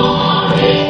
glory.